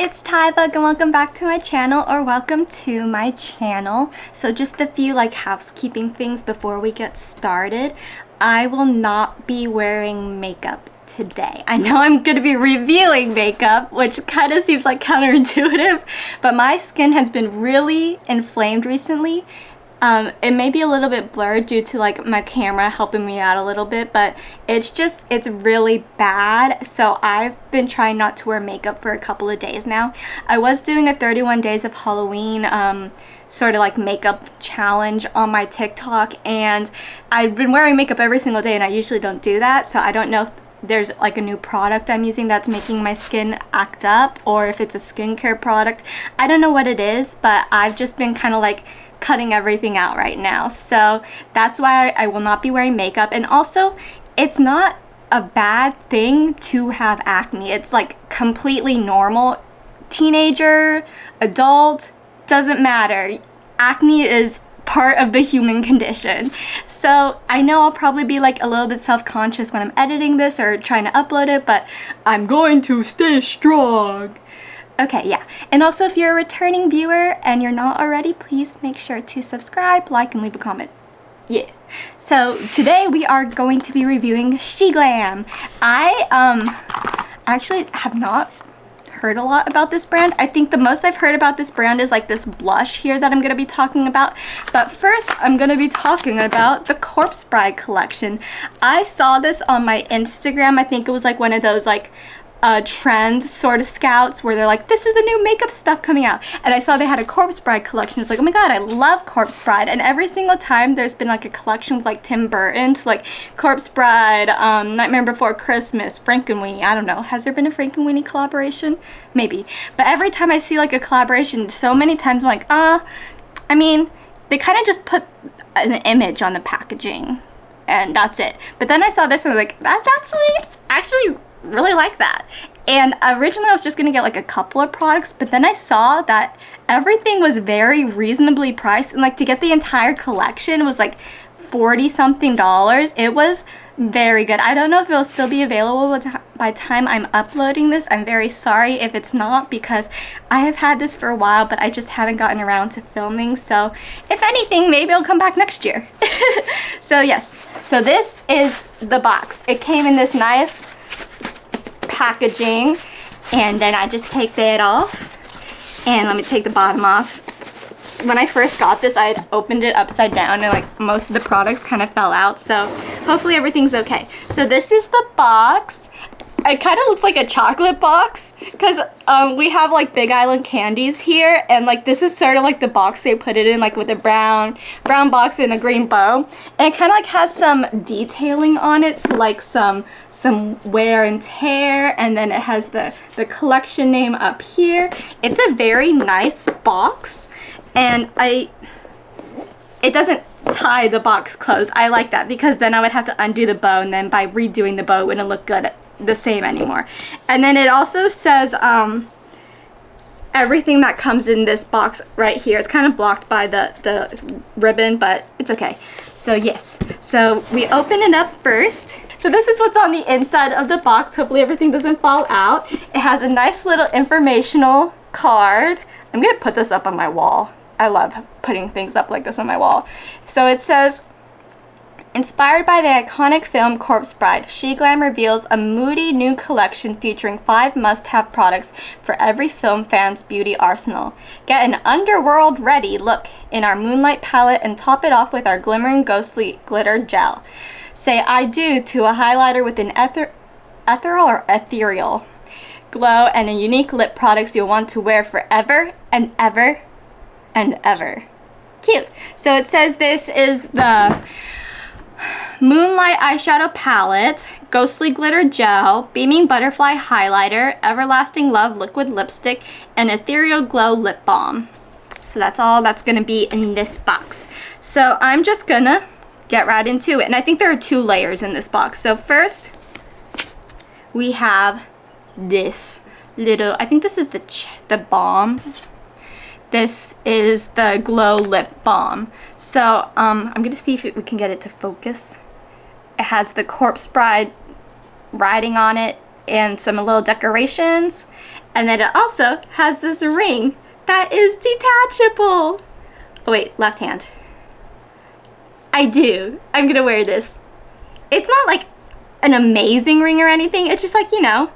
it's Tybug and welcome back to my channel or welcome to my channel. So just a few like housekeeping things before we get started. I will not be wearing makeup today. I know I'm going to be reviewing makeup, which kind of seems like counterintuitive, but my skin has been really inflamed recently um, it may be a little bit blurred due to like my camera helping me out a little bit, but it's just, it's really bad. So I've been trying not to wear makeup for a couple of days now. I was doing a 31 days of Halloween um, sort of like makeup challenge on my TikTok and I've been wearing makeup every single day and I usually don't do that. So I don't know if there's like a new product I'm using that's making my skin act up or if it's a skincare product. I don't know what it is, but I've just been kind of like cutting everything out right now. So that's why I will not be wearing makeup. And also, it's not a bad thing to have acne. It's like completely normal. Teenager, adult, doesn't matter. Acne is part of the human condition. So I know I'll probably be like a little bit self-conscious when I'm editing this or trying to upload it, but I'm going to stay strong. Okay, yeah. And also if you're a returning viewer and you're not already, please make sure to subscribe, like, and leave a comment. Yeah. So today we are going to be reviewing She Glam. I um actually have not heard a lot about this brand. I think the most I've heard about this brand is like this blush here that I'm going to be talking about. But first, I'm going to be talking about the Corpse Bride collection. I saw this on my Instagram. I think it was like one of those like uh, trend sort of scouts where they're like, this is the new makeup stuff coming out. And I saw they had a Corpse Bride collection. It's like, oh my god, I love Corpse Bride. And every single time there's been like a collection with like Tim Burton, so like Corpse Bride, um, Nightmare Before Christmas, Frankenweenie, I don't know. Has there been a Frankenweenie collaboration? Maybe. But every time I see like a collaboration, so many times I'm like, ah, uh, I mean, they kind of just put an image on the packaging and that's it. But then I saw this and I was like, that's actually, actually really like that. And originally I was just gonna get like a couple of products, but then I saw that everything was very reasonably priced and like to get the entire collection was like 40 something dollars. It was very good. I don't know if it'll still be available by time I'm uploading this. I'm very sorry if it's not because I have had this for a while, but I just haven't gotten around to filming. So if anything, maybe I'll come back next year. so yes, so this is the box. It came in this nice packaging and then I just take that off and let me take the bottom off. When I first got this I had opened it upside down and like most of the products kind of fell out so hopefully everything's okay. So this is the box it kind of looks like a chocolate box because um, we have like Big Island candies here and like this is sort of like the box they put it in like with a brown brown box and a green bow. And it kind of like has some detailing on it so like some some wear and tear and then it has the the collection name up here. It's a very nice box and I it doesn't tie the box closed. I like that because then I would have to undo the bow and then by redoing the bow it wouldn't look good the same anymore. And then it also says um, everything that comes in this box right here. It's kind of blocked by the, the ribbon, but it's okay. So yes, so we open it up first. So this is what's on the inside of the box. Hopefully everything doesn't fall out. It has a nice little informational card. I'm gonna put this up on my wall. I love putting things up like this on my wall. So it says, Inspired by the iconic film Corpse Bride, SheGlam reveals a moody new collection featuring five must-have products for every film fan's beauty arsenal. Get an underworld-ready look in our Moonlight palette and top it off with our glimmering ghostly glitter gel. Say I do to a highlighter with an ether ethereal or ethereal glow and a unique lip products you'll want to wear forever and ever and ever. Cute. So it says this is the Moonlight Eyeshadow Palette, Ghostly Glitter Gel, Beaming Butterfly Highlighter, Everlasting Love Liquid Lipstick, and Ethereal Glow Lip Balm. So that's all that's going to be in this box. So I'm just going to get right into it. And I think there are two layers in this box. So first, we have this little, I think this is the, the balm this is the Glow Lip Balm. So um, I'm going to see if we can get it to focus. It has the Corpse Bride writing on it and some little decorations. And then it also has this ring that is detachable. Oh wait, left hand. I do. I'm gonna wear this. It's not like an amazing ring or anything. It's just like, you know,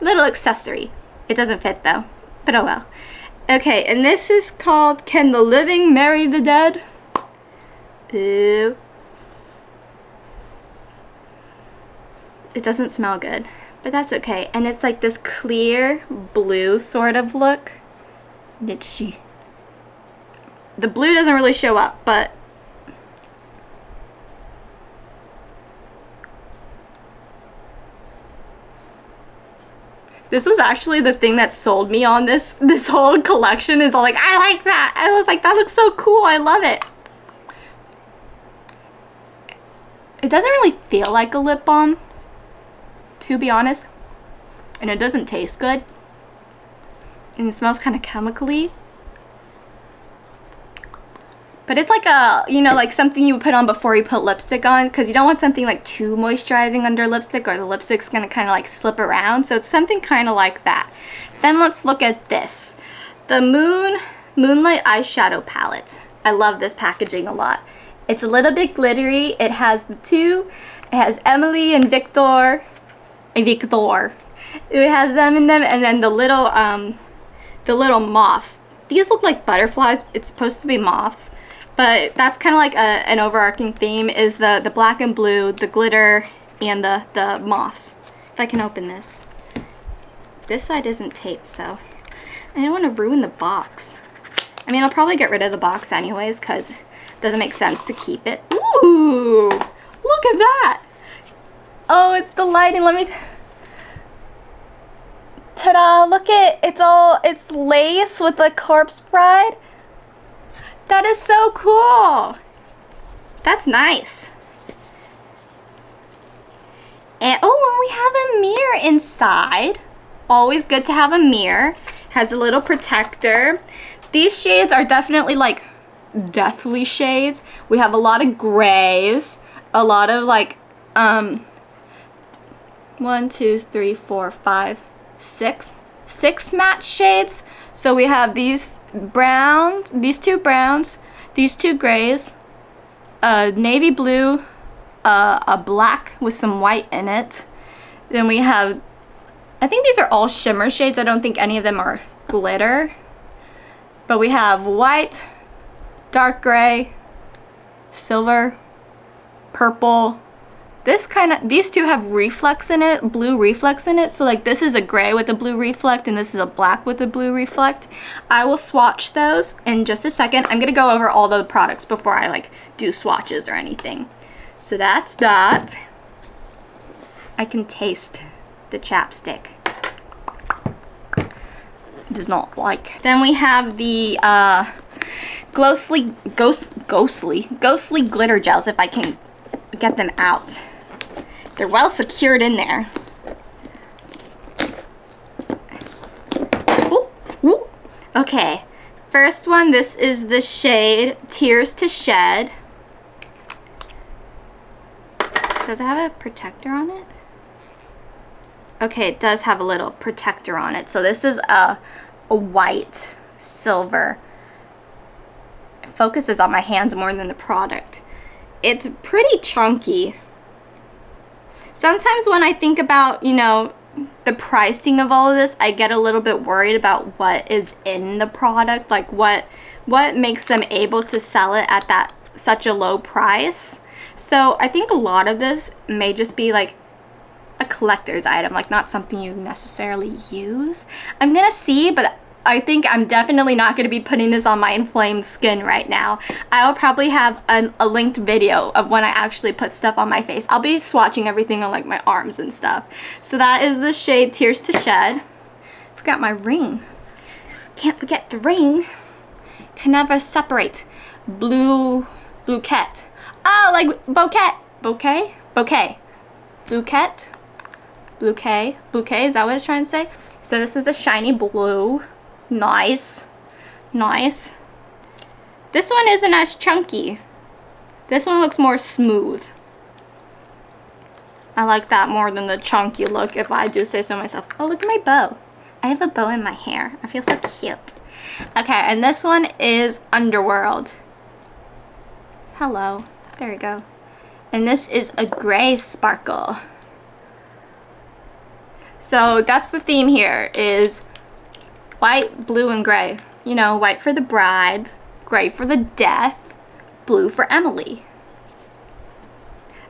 little accessory. It doesn't fit though, but oh well. Okay, and this is called Can the Living Marry the Dead? Ew. It doesn't smell good, but that's okay. And it's like this clear blue sort of look. The blue doesn't really show up, but this was actually the thing that sold me on this this whole collection is all like I like that. I was like that looks so cool. I love it. It doesn't really feel like a lip balm to be honest and it doesn't taste good and it smells kind of chemically but it's like a, you know, like something you put on before you put lipstick on because you don't want something like too moisturizing under lipstick or the lipstick's going to kind of like slip around. So it's something kind of like that. Then let's look at this. The Moon Moonlight Eyeshadow Palette. I love this packaging a lot. It's a little bit glittery. It has the two. It has Emily and Victor. And Victor. It has them in them and then the little, um, the little moths. These look like butterflies. It's supposed to be moths. But that's kind of like a, an overarching theme is the, the black and blue, the glitter, and the, the moths. If I can open this. This side isn't taped, so I don't want to ruin the box. I mean, I'll probably get rid of the box anyways because it doesn't make sense to keep it. Ooh, look at that. Oh, it's the lighting. Let me... Ta-da, look at it. It's all, it's lace with the corpse bride. That is so cool. That's nice. And oh, and we have a mirror inside. Always good to have a mirror. Has a little protector. These shades are definitely like deathly shades. We have a lot of grays, a lot of like, um, one, two, three, four, five, six, six matte shades. So we have these browns, these two browns, these two grays, a navy blue, a black with some white in it. Then we have, I think these are all shimmer shades. I don't think any of them are glitter. But we have white, dark gray, silver, purple, this kind of, these two have reflex in it, blue reflex in it. So like this is a gray with a blue reflect and this is a black with a blue reflect. I will swatch those in just a second. I'm going to go over all the products before I like do swatches or anything. So that's that. I can taste the chapstick. Does not like. Then we have the uh, ghostly, ghost, ghostly, ghostly glitter gels if I can get them out. They're well secured in there. Ooh, ooh. Okay, first one, this is the shade Tears to Shed. Does it have a protector on it? Okay, it does have a little protector on it. So this is a, a white silver. It focuses on my hands more than the product. It's pretty chunky sometimes when I think about, you know, the pricing of all of this, I get a little bit worried about what is in the product, like what what makes them able to sell it at that such a low price. So I think a lot of this may just be like a collector's item, like not something you necessarily use. I'm gonna see, but I think I'm definitely not going to be putting this on my inflamed skin right now. I'll probably have a, a, linked video of when I actually put stuff on my face. I'll be swatching everything on like my arms and stuff. So that is the shade Tears to Shed. Forgot my ring. Can't forget the ring. Can never separate. Blue, bouquet. Oh, like bouquet. Bouquet? Bouquet. Bouquet? Bouquet? Bouquet, is that what it's trying to say? So this is the shiny blue. Nice. Nice. This one isn't as chunky. This one looks more smooth. I like that more than the chunky look if I do say so myself. Oh, look at my bow. I have a bow in my hair. I feel so cute. Okay, and this one is Underworld. Hello. There we go. And this is a gray sparkle. So that's the theme here is white, blue, and gray. You know, white for the bride, gray for the death, blue for Emily.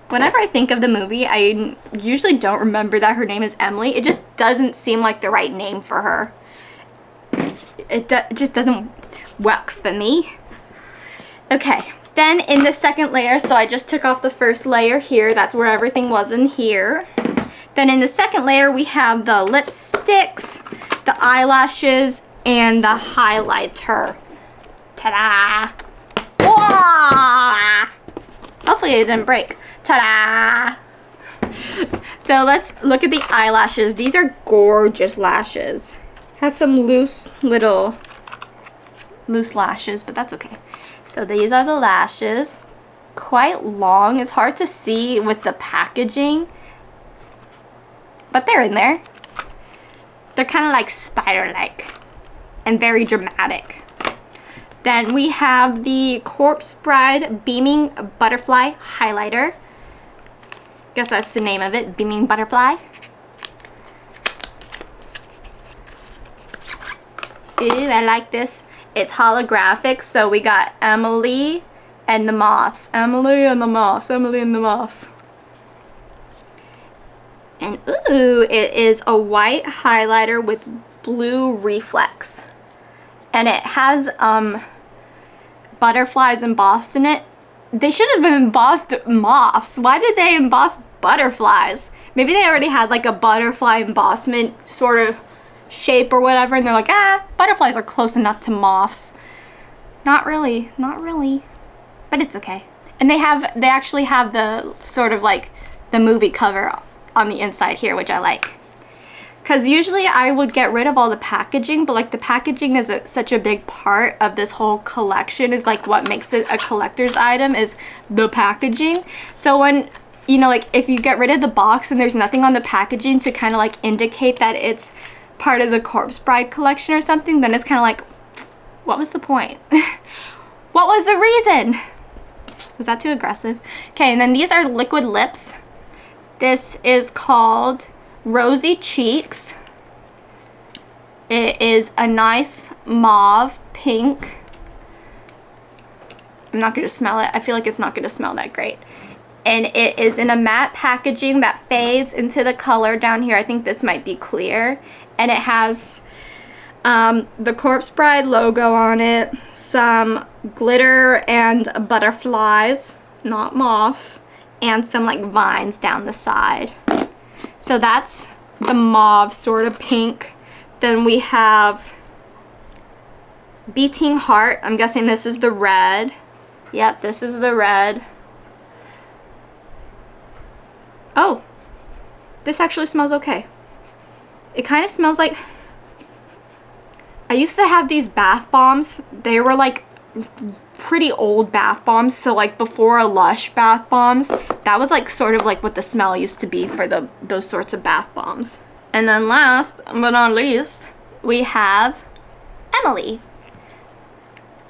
Whenever I think of the movie, I usually don't remember that her name is Emily. It just doesn't seem like the right name for her. It, do just doesn't work for me. Okay, then in the second layer, so I just took off the first layer here. That's where everything was in here. Then in the second layer, we have the lipsticks, the eyelashes, and the highlighter. Ta-da! Hopefully it didn't break. Ta-da! So let's look at the eyelashes. These are gorgeous lashes. Has some loose little loose lashes, but that's okay. So these are the lashes. Quite long. It's hard to see with the packaging, but they're in there. They're kind of like spider-like and very dramatic. Then we have the Corpse Bride Beaming Butterfly Highlighter. Guess that's the name of it, Beaming Butterfly. Ooh, I like this. It's holographic, so we got Emily and the Moths. Emily and the Moths, Emily and the Moths. And ooh, it is a white highlighter with blue reflex. And it has um, butterflies embossed in it. They should have been embossed moths. Why did they emboss butterflies? Maybe they already had like a butterfly embossment sort of shape or whatever and they're like, ah, butterflies are close enough to moths. Not really, not really, but it's okay. And they have, they actually have the sort of like the movie cover on the inside here, which I like. Because usually I would get rid of all the packaging, but like the packaging is a, such a big part of this whole collection is like what makes it a collector's item is the packaging. So when, you know, like if you get rid of the box and there's nothing on the packaging to kind of like indicate that it's part of the Corpse Bride collection or something, then it's kind of like, what was the point? what was the reason? Was that too aggressive? Okay, and then these are liquid lips. This is called Rosy Cheeks. It is a nice mauve pink. I'm not going to smell it. I feel like it's not going to smell that great. And it is in a matte packaging that fades into the color down here. I think this might be clear. And it has um, the Corpse Bride logo on it, some glitter and butterflies, not moths, and some like vines down the side. So that's the mauve sort of pink. Then we have Beating Heart. I'm guessing this is the red. Yep, this is the red. Oh, this actually smells okay. It kind of smells like... I used to have these bath bombs. They were like pretty old bath bombs. So like before lush bath bombs that was like sort of like what the smell used to be for the those sorts of bath bombs. And then last but not least we have Emily.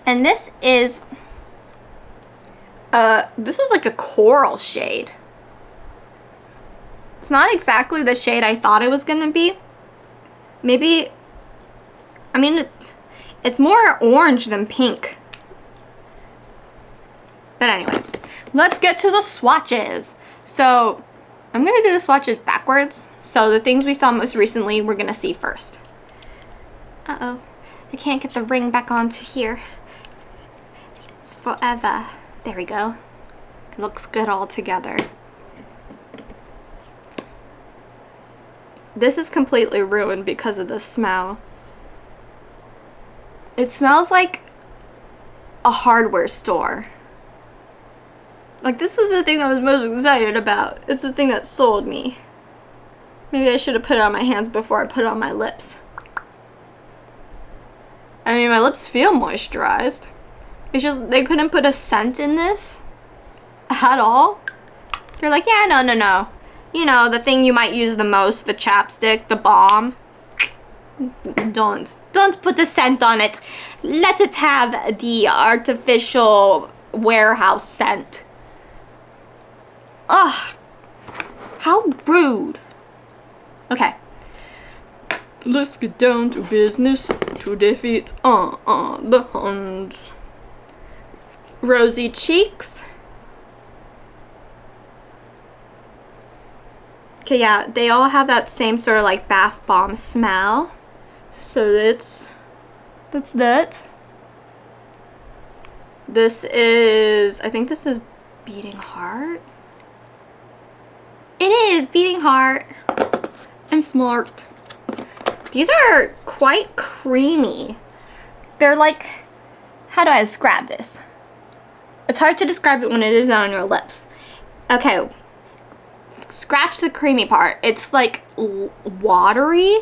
And this is uh this is like a coral shade. It's not exactly the shade I thought it was gonna be. Maybe I mean it's, it's more orange than pink but anyways, let's get to the swatches. So I'm going to do the swatches backwards. So the things we saw most recently, we're going to see first. Uh-oh. I can't get the ring back onto here. It's forever. There we go. It looks good all together. This is completely ruined because of the smell. It smells like a hardware store. Like, this was the thing I was most excited about. It's the thing that sold me. Maybe I should have put it on my hands before I put it on my lips. I mean, my lips feel moisturized. It's just, they couldn't put a scent in this at all. They're like, yeah, no, no, no. You know, the thing you might use the most, the chapstick, the balm. Don't. Don't put a scent on it. Let it have the artificial warehouse scent. Ugh. How rude. Okay. Let's get down to business to defeat uh, uh, the Huns. Rosy cheeks. Okay, yeah, they all have that same sort of like bath bomb smell. So that's that's that. This is I think this is beating heart. It is beating heart. I'm smart. These are quite creamy. They're like how do I describe this? It's hard to describe it when it is not on your lips. Okay, scratch the creamy part. It's like watery.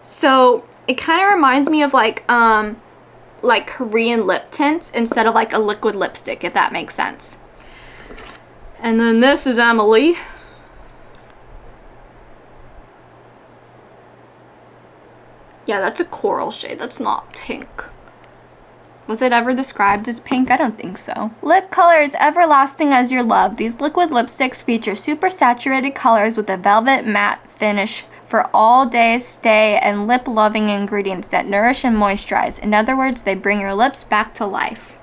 So it kind of reminds me of like, um, like Korean lip tints instead of like a liquid lipstick, if that makes sense. And then this is Emily. Yeah, that's a coral shade. That's not pink. Was it ever described as pink? I don't think so. Lip color is everlasting as your love. These liquid lipsticks feature super saturated colors with a velvet matte finish for all day stay and lip loving ingredients that nourish and moisturize. In other words, they bring your lips back to life.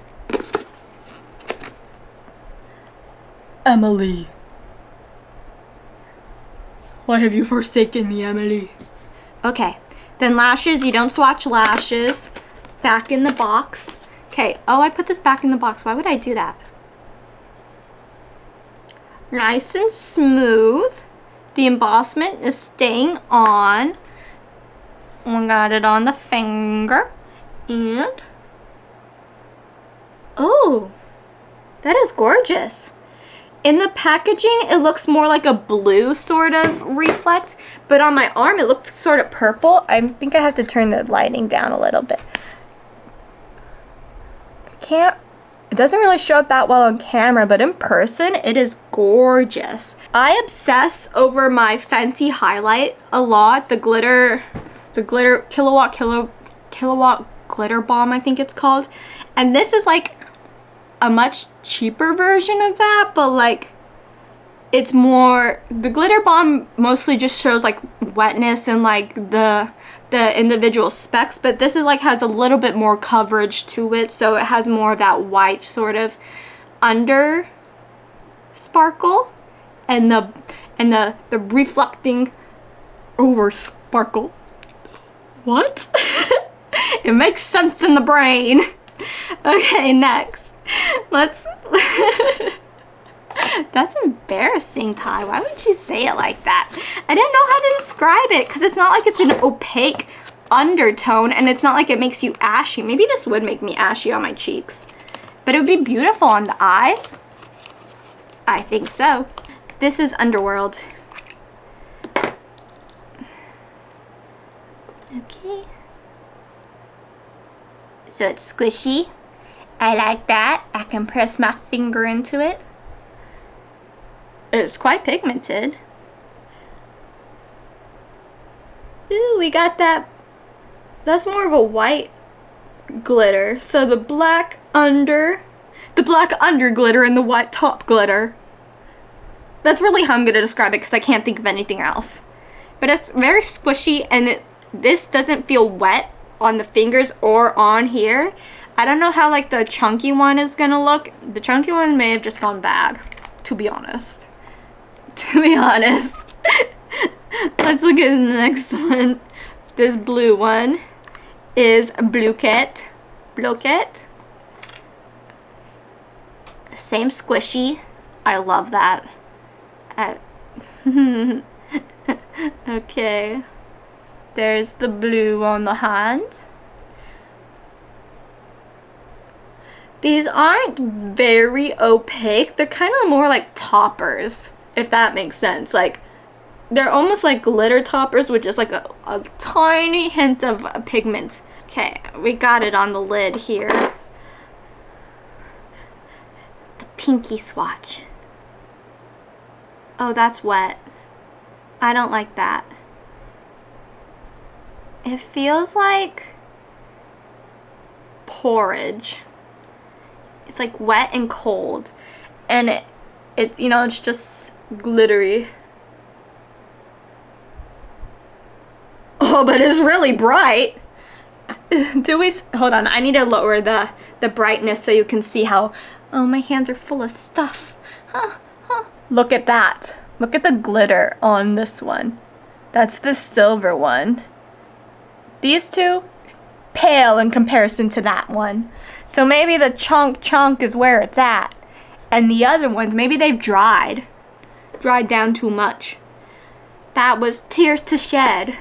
Emily. Why have you forsaken me, Emily? Okay, then lashes, you don't swatch lashes back in the box. Okay, oh, I put this back in the box. Why would I do that? Nice and smooth. The embossment is staying on. Oh we got it on the finger. And, oh, that is gorgeous. In the packaging, it looks more like a blue sort of reflect, but on my arm, it looked sort of purple. I think I have to turn the lighting down a little bit can't it doesn't really show up that well on camera, but in person, it is gorgeous. I obsess over my Fenty highlight a lot. The glitter, the glitter, Killawatt, kilo, Killawatt glitter bomb, I think it's called. And this is like a much cheaper version of that, but like, it's more, the glitter bomb mostly just shows like wetness and like the the individual specs, but this is like has a little bit more coverage to it, so it has more of that white sort of under sparkle and the and the the reflecting over sparkle. What? it makes sense in the brain. Okay, next. Let's That's embarrassing, Ty. Why would you say it like that? I didn't know how to describe it because it's not like it's an opaque undertone and it's not like it makes you ashy. Maybe this would make me ashy on my cheeks. But it would be beautiful on the eyes. I think so. This is Underworld. Okay. So it's squishy. I like that. I can press my finger into it. It's quite pigmented. Ooh, we got that. That's more of a white glitter. So the black under, the black under glitter and the white top glitter. That's really how I'm going to describe it because I can't think of anything else. But it's very squishy and it, this doesn't feel wet on the fingers or on here. I don't know how like the chunky one is to look. The chunky one may have just gone bad, to be honest. to be honest. Let's look at the next one. This blue one is Bluequet. Bluequet. Same squishy. I love that. Okay. There's the blue on the hand. These aren't very opaque. They're kind of more like toppers if that makes sense. Like, they're almost like glitter toppers with just like a, a tiny hint of pigment. Okay, we got it on the lid here. The pinky swatch. Oh, that's wet. I don't like that. It feels like porridge. It's like wet and cold. And it, it you know, it's just glittery. Oh, but it's really bright. Do we, hold on, I need to lower the, the brightness so you can see how, oh, my hands are full of stuff. Huh, huh. Look at that. Look at the glitter on this one. That's the silver one. These two, pale in comparison to that one. So maybe the chunk chunk is where it's at. And the other ones, maybe they've dried. Dried down too much. That was tears to shed.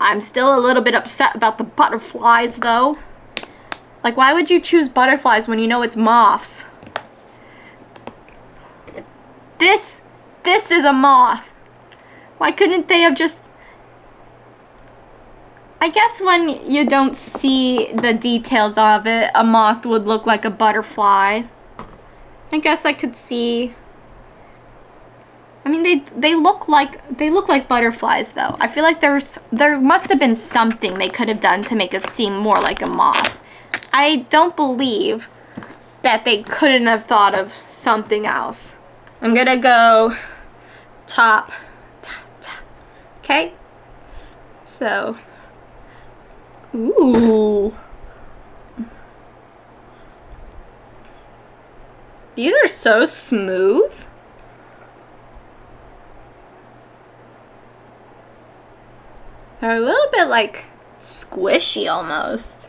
I'm still a little bit upset about the butterflies though. Like why would you choose butterflies when you know it's moths? This, this is a moth. Why couldn't they have just... I guess when you don't see the details of it, a moth would look like a butterfly. I guess I could see... I mean, they they look like they look like butterflies, though. I feel like there's there must have been something they could have done to make it seem more like a moth. I don't believe that they couldn't have thought of something else. I'm gonna go top. Okay. So, ooh. These are so smooth. They're a little bit like squishy almost.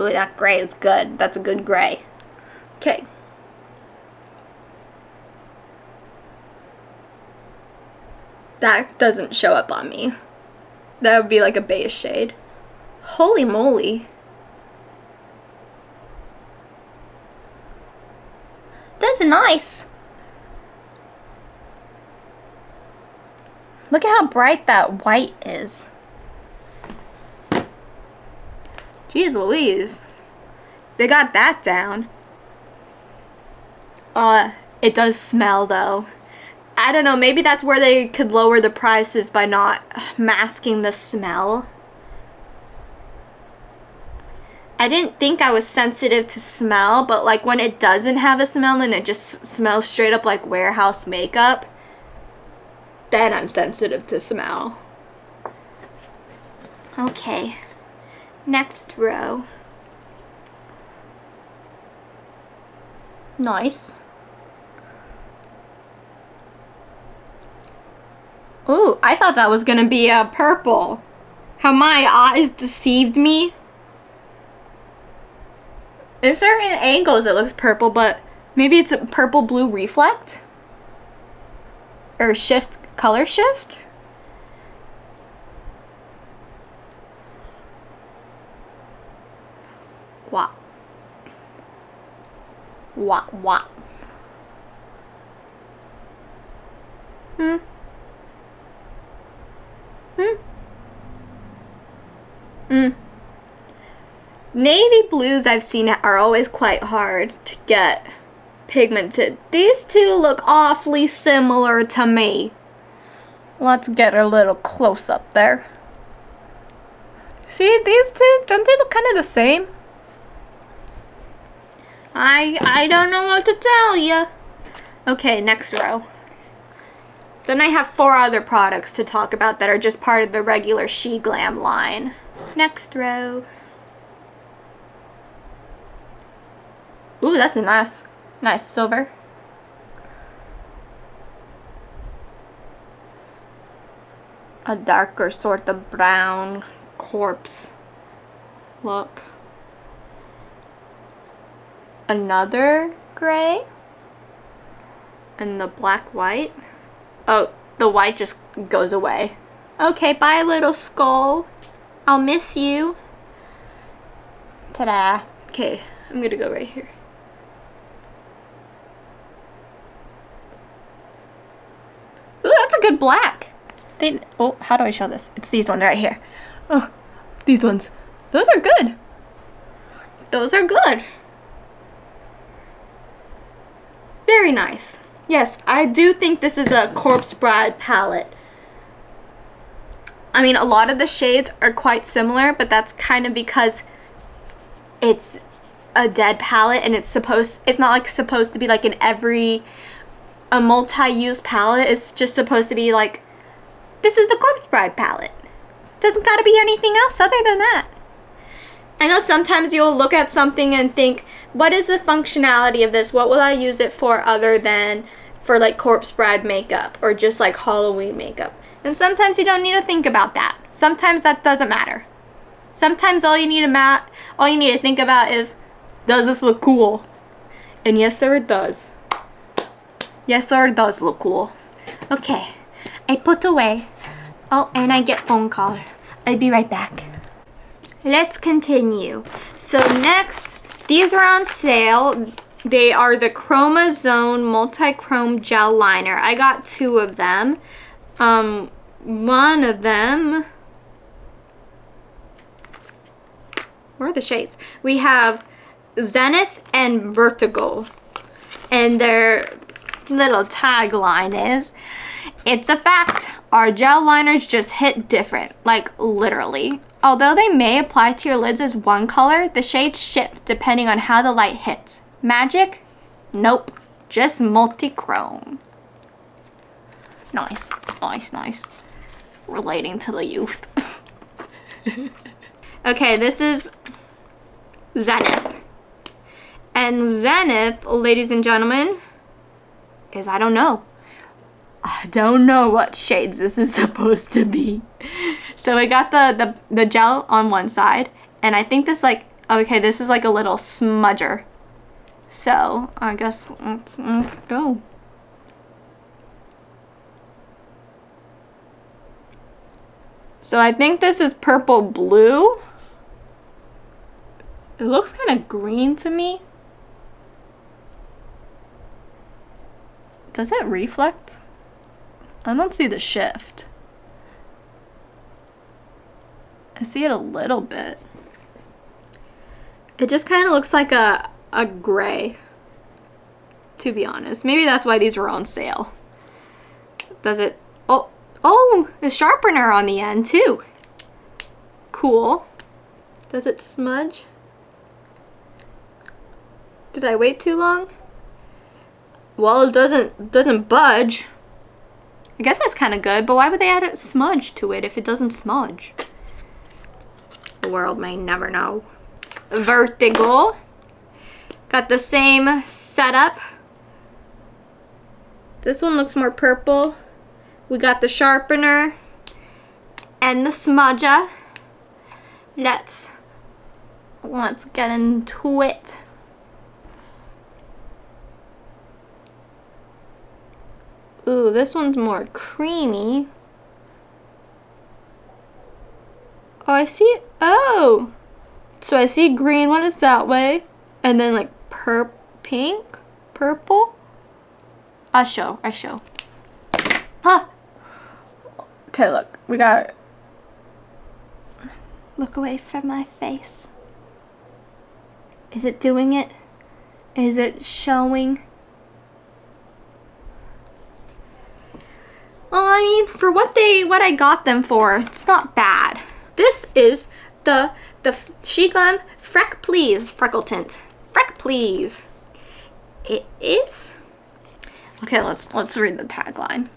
Ooh, that gray is good. That's a good gray. Okay. That doesn't show up on me. That would be like a beige shade. Holy moly. That's nice. Look at how bright that white is. Jeez Louise. They got that down. Uh, it does smell though. I don't know, maybe that's where they could lower the prices by not masking the smell. I didn't think I was sensitive to smell, but like when it doesn't have a smell and it just smells straight up like warehouse makeup, then I'm sensitive to smell. Okay. Next row. Nice. Ooh, I thought that was gonna be a purple. How my eyes deceived me. In certain angles it looks purple, but maybe it's a purple blue reflect? Or shift, color shift? Wah. Wah, wah. Hmm. Hmm. Hmm. Navy blues I've seen are always quite hard to get pigmented. These two look awfully similar to me. Let's get a little close up there. See, these two, don't they look kind of the same? I, I don't know what to tell you. Okay, next row. Then I have four other products to talk about that are just part of the regular She Glam line. Next row. Ooh, that's a nice, nice silver. A darker sort of brown corpse look another gray and the black white. Oh, the white just goes away. Okay, bye little skull. I'll miss you. Ta-da. Okay, I'm gonna go right here. Ooh, that's a good black. They, oh, how do I show this? It's these ones right here. Oh, these ones. Those are good. Those are good. Very nice. Yes, I do think this is a Corpse Bride palette. I mean, a lot of the shades are quite similar, but that's kind of because it's a dead palette and it's supposed, it's not like supposed to be like in every, a multi-use palette. It's just supposed to be like, this is the Corpse Bride palette. Doesn't gotta be anything else other than that. I know sometimes you'll look at something and think, what is the functionality of this? What will I use it for other than for like Corpse Bride makeup or just like Halloween makeup? And sometimes you don't need to think about that. Sometimes that doesn't matter. Sometimes all you need to mat all you need to think about is does this look cool? And yes sir it does. Yes sir it does look cool. Okay. I put away. Oh, and I get phone call. I'll be right back. Let's continue. So next, these are on sale. They are the Chromazone Multi-Chrome Gel Liner. I got two of them. Um, one of them... Where are the shades? We have Zenith and Vertigo. And their little tagline is, it's a fact, our gel liners just hit different, like literally. Although they may apply to your lids as one color, the shades shift depending on how the light hits. Magic? Nope, just multi-chrome. Nice, nice, nice. Relating to the youth. okay, this is Zenith. And Zenith, ladies and gentlemen, is I don't know. I don't know what shades this is supposed to be. So I got the, the, the gel on one side, and I think this like, okay, this is like a little smudger. So I guess let's, let's go. So I think this is purple blue. It looks kind of green to me. Does it reflect? I don't see the shift. I see it a little bit. It just kind of looks like a, a gray, to be honest. Maybe that's why these were on sale. Does it, oh, oh, a sharpener on the end too. Cool. Does it smudge? Did I wait too long? Well, it doesn't doesn't budge. I guess that's kind of good, but why would they add a smudge to it if it doesn't smudge? The world may never know. Vertigo. Got the same setup. This one looks more purple. We got the sharpener and the smudger. Let's let's get into it. Ooh, this one's more creamy. Oh, I see. Oh! So I see green one is that way. And then like pur pink? Purple? I show. I show. Huh! Okay, look. We got... Look away from my face. Is it doing it? Is it showing? I mean, for what they, what I got them for, it's not bad. This is the, the SheGlam Freck Please Freckle Tint. Freck Please. It is? Okay, let's, let's read the tagline.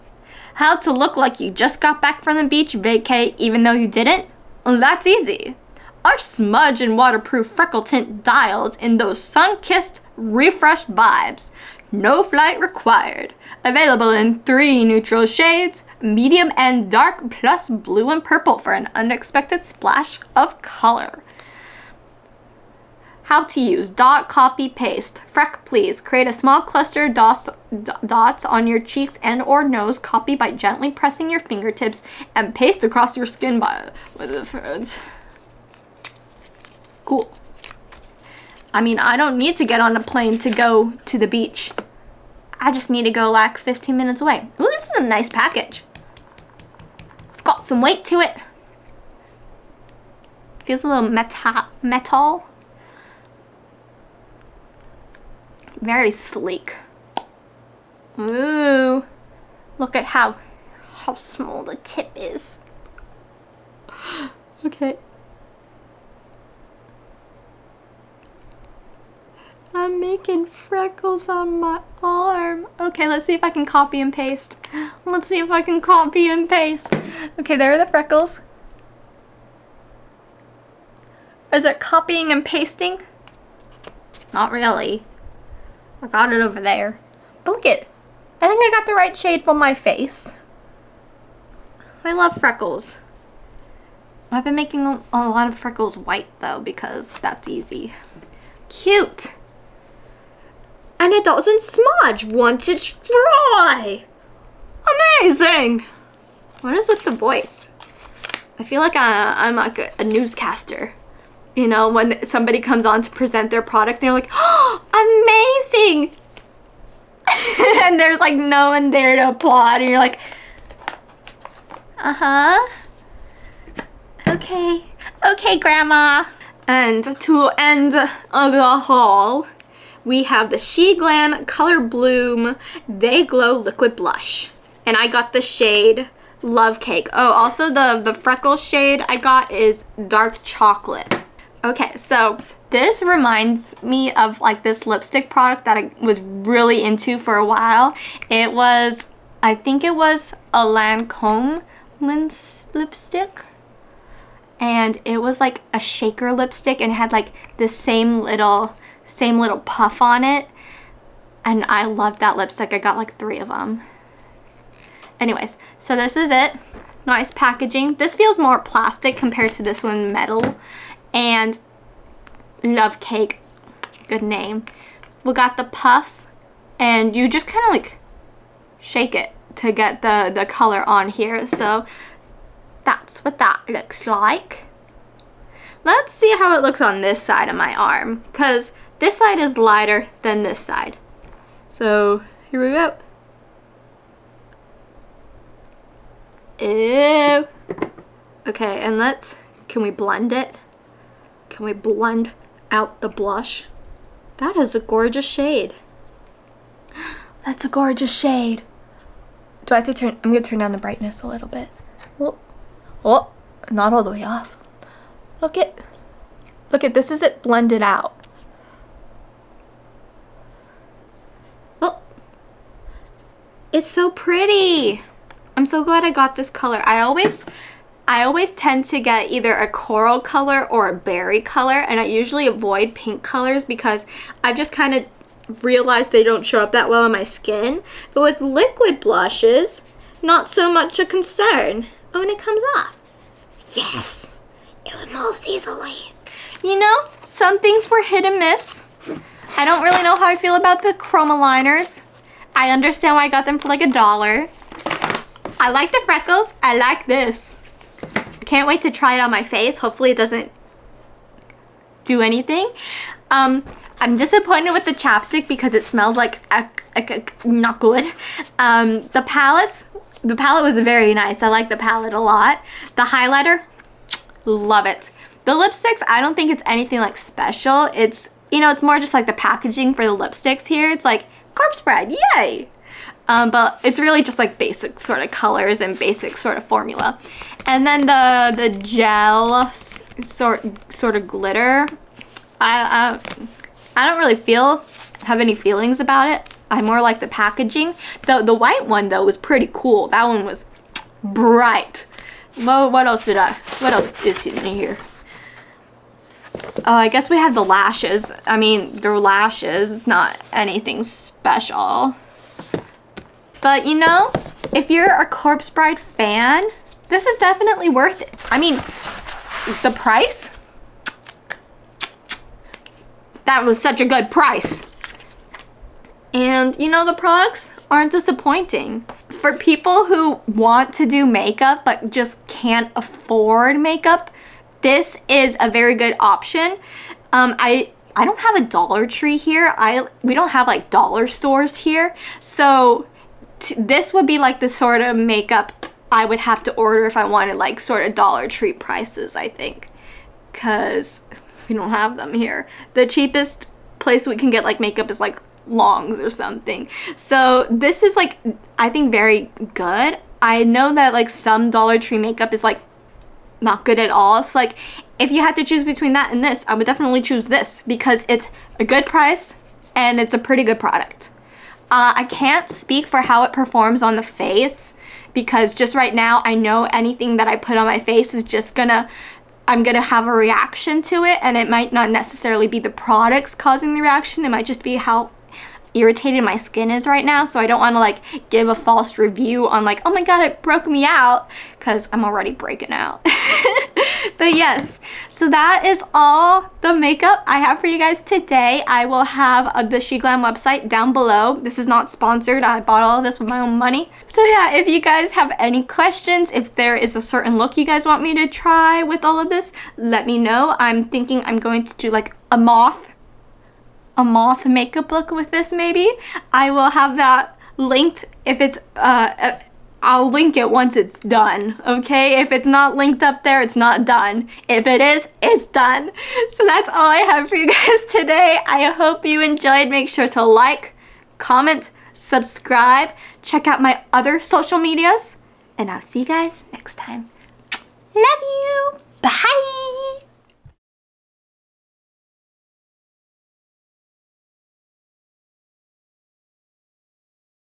How to look like you just got back from the beach vacay even though you didn't? Well, that's easy. Our smudge and waterproof freckle tint dials in those sun-kissed, refreshed vibes. No flight required. Available in three neutral shades, medium and dark, plus blue and purple for an unexpected splash of color. How to use dot copy paste. Freck please create a small cluster dots, dots on your cheeks and or nose copy by gently pressing your fingertips and paste across your skin by with the Cool. I mean, I don't need to get on a plane to go to the beach. I just need to go like 15 minutes away. Ooh, this is a nice package. Some weight to it. Feels a little meta metal. Very sleek. Ooh. Look at how how small the tip is. Okay. I'm making freckles on my arm. Okay, let's see if I can copy and paste. Let's see if I can copy and paste. Okay, there are the freckles. Is it copying and pasting? Not really. I got it over there. But look it. I think I got the right shade for my face. I love freckles. I've been making a, a lot of freckles white though because that's easy. Cute! And it doesn't smudge once it's dry! Amazing! What is with the voice? I feel like I, am like a, a newscaster. You know, when somebody comes on to present their product, they're like, oh, amazing! and there's like no one there to applaud, and you're like, uh-huh. Okay. Okay, Grandma. And to end the haul, we have the SHEGLAM Color Bloom Day Glow Liquid Blush. And I got the shade Love Cake. Oh, also the, the freckle shade I got is Dark Chocolate. Okay, so this reminds me of like this lipstick product that I was really into for a while. It was, I think it was a Lancome lipstick. And it was like a shaker lipstick and had like the same little, same little puff on it. And I love that lipstick. I got like three of them. Anyways, so this is it. Nice packaging. This feels more plastic compared to this one metal and Love Cake, good name. We got the puff and you just kind of like shake it to get the, the color on here. So that's what that looks like. Let's see how it looks on this side of my arm because this side is lighter than this side. So here we go. Ew. Okay, and let's, can we blend it? Can we blend out the blush? That is a gorgeous shade. That's a gorgeous shade. Do I have to turn, I'm gonna turn down the brightness a little bit. Oh, oh, not all the way off. Look at, look at, this is it blended out. It's so pretty. I'm so glad I got this color. I always I always tend to get either a coral color or a berry color and I usually avoid pink colors because I've just kind of realized they don't show up that well on my skin. But with liquid blushes, not so much a concern. Oh, and it comes off. Yes, it removes easily. You know, some things were hit and miss. I don't really know how I feel about the chroma liners. I understand why I got them for like a dollar. I like the freckles. I like this can't wait to try it on my face. Hopefully it doesn't do anything. Um, I'm disappointed with the chapstick because it smells like not good. Um, the palettes, the palette was very nice. I like the palette a lot. The highlighter, love it. The lipsticks, I don't think it's anything like special. It's, you know, it's more just like the packaging for the lipsticks here. It's like corpse bride, yay! Um, but it's really just like basic sort of colors and basic sort of formula. And then the the gel sort sort of glitter. I, I I don't really feel have any feelings about it. I more like the packaging. The the white one though was pretty cool. That one was bright. Well, what else did I? What else is in here? Oh, I guess we have the lashes. I mean, they're lashes. It's not anything special. But you know, if you're a Corpse Bride fan, this is definitely worth it. I mean, the price? That was such a good price. And you know, the products aren't disappointing. For people who want to do makeup but just can't afford makeup, this is a very good option. Um, I I don't have a Dollar Tree here. I we don't have like dollar stores here. So this would be like the sort of makeup I would have to order if I wanted like sort of Dollar Tree prices, I think. Because we don't have them here. The cheapest place we can get like makeup is like Longs or something. So this is like, I think very good. I know that like some Dollar Tree makeup is like not good at all. So like if you had to choose between that and this, I would definitely choose this because it's a good price and it's a pretty good product. Uh, I can't speak for how it performs on the face because just right now I know anything that I put on my face is just gonna I'm gonna have a reaction to it and it might not necessarily be the products causing the reaction it might just be how irritated my skin is right now so I don't want to like give a false review on like oh my god it broke me out because I'm already breaking out. But yes so that is all the makeup I have for you guys today. I will have uh, the Glam website down below. This is not sponsored. I bought all of this with my own money. So yeah if you guys have any questions if there is a certain look you guys want me to try with all of this let me know. I'm thinking I'm going to do like a moth a moth makeup look with this maybe. I will have that linked if it's, uh, uh, I'll link it once it's done, okay? If it's not linked up there, it's not done. If it is, it's done. So that's all I have for you guys today. I hope you enjoyed. Make sure to like, comment, subscribe, check out my other social medias, and I'll see you guys next time. Love you. Bye.